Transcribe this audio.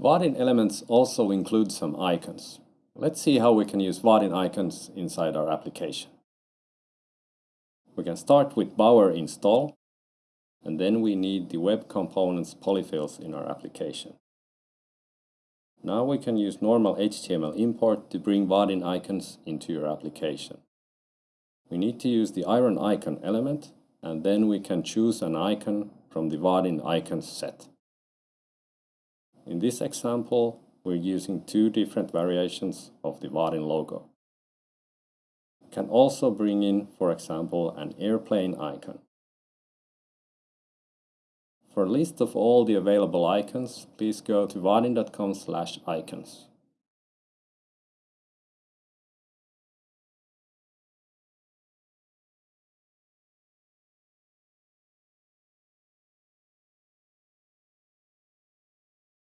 Vaadin elements also include some icons. Let's see how we can use Vaadin icons inside our application. We can start with Bower install, and then we need the web components polyfills in our application. Now we can use normal HTML import to bring Vaadin icons into your application. We need to use the iron icon element, and then we can choose an icon from the Vaadin icons set. In this example, we're using two different variations of the Vaadin logo. Can also bring in, for example, an airplane icon. For a list of all the available icons, please go to vaadin.com icons.